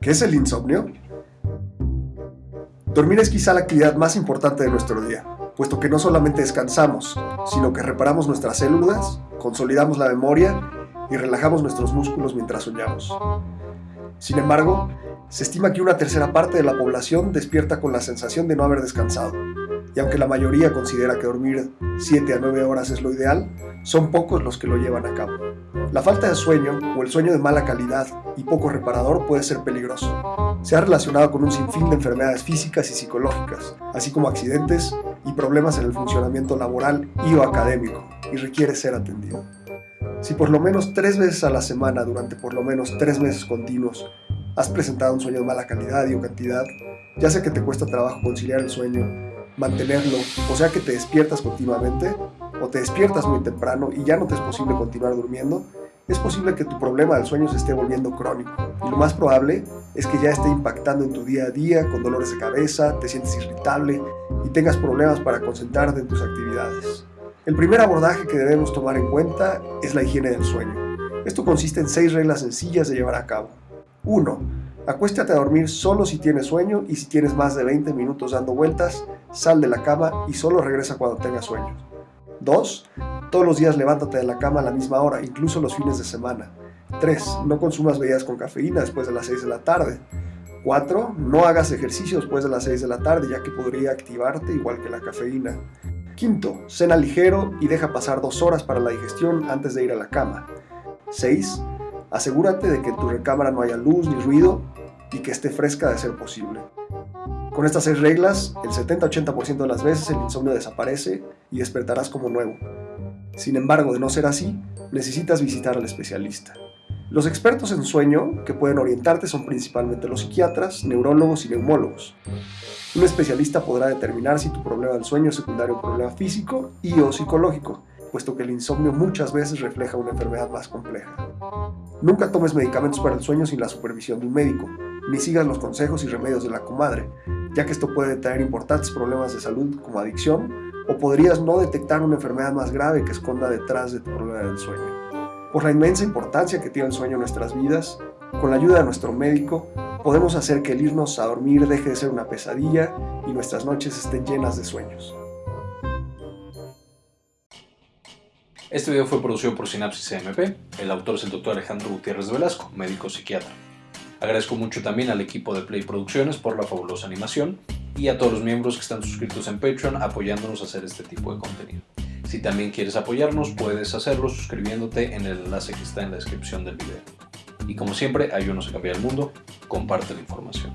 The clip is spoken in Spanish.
¿Qué es el insomnio? Dormir es quizá la actividad más importante de nuestro día, puesto que no solamente descansamos, sino que reparamos nuestras células, consolidamos la memoria y relajamos nuestros músculos mientras soñamos. Sin embargo, se estima que una tercera parte de la población despierta con la sensación de no haber descansado, y aunque la mayoría considera que dormir 7 a 9 horas es lo ideal, son pocos los que lo llevan a cabo. La falta de sueño o el sueño de mala calidad y poco reparador puede ser peligroso. Se ha relacionado con un sinfín de enfermedades físicas y psicológicas, así como accidentes y problemas en el funcionamiento laboral y o académico, y requiere ser atendido. Si por lo menos tres veces a la semana durante por lo menos tres meses continuos has presentado un sueño de mala calidad y o cantidad, ya sea que te cuesta trabajo conciliar el sueño, mantenerlo, o sea que te despiertas continuamente, o te despiertas muy temprano y ya no te es posible continuar durmiendo, es posible que tu problema del sueño se esté volviendo crónico. Y lo más probable es que ya esté impactando en tu día a día con dolores de cabeza, te sientes irritable y tengas problemas para concentrarte en tus actividades. El primer abordaje que debemos tomar en cuenta es la higiene del sueño. Esto consiste en seis reglas sencillas de llevar a cabo. 1. Acuéstate a dormir solo si tienes sueño y si tienes más de 20 minutos dando vueltas, sal de la cama y solo regresa cuando tengas sueño. 2. Todos los días levántate de la cama a la misma hora, incluso los fines de semana. 3. No consumas bebidas con cafeína después de las 6 de la tarde. 4. No hagas ejercicio después de las 6 de la tarde, ya que podría activarte igual que la cafeína. Quinto, cena ligero y deja pasar dos horas para la digestión antes de ir a la cama. 6. Asegúrate de que tu recámara no haya luz ni ruido y que esté fresca de ser posible. Con estas seis reglas, el 70-80% de las veces el insomnio desaparece y despertarás como nuevo. Sin embargo, de no ser así, necesitas visitar al especialista. Los expertos en sueño que pueden orientarte son principalmente los psiquiatras, neurólogos y neumólogos. Un especialista podrá determinar si tu problema del sueño es secundario a un problema físico y o psicológico, puesto que el insomnio muchas veces refleja una enfermedad más compleja. Nunca tomes medicamentos para el sueño sin la supervisión de un médico, ni sigas los consejos y remedios de la comadre, ya que esto puede traer importantes problemas de salud como adicción, o podrías no detectar una enfermedad más grave que esconda detrás de tu problema del sueño. Por la inmensa importancia que tiene el sueño en nuestras vidas, con la ayuda de nuestro médico, podemos hacer que el irnos a dormir deje de ser una pesadilla y nuestras noches estén llenas de sueños. Este video fue producido por Sinapsis CMP, el autor es el doctor Alejandro Gutiérrez Velasco, médico psiquiatra. Agradezco mucho también al equipo de Play Producciones por la fabulosa animación y a todos los miembros que están suscritos en Patreon apoyándonos a hacer este tipo de contenido. Si también quieres apoyarnos, puedes hacerlo suscribiéndote en el enlace que está en la descripción del video. Y como siempre, ayúdanos a cambiar el mundo, comparte la información.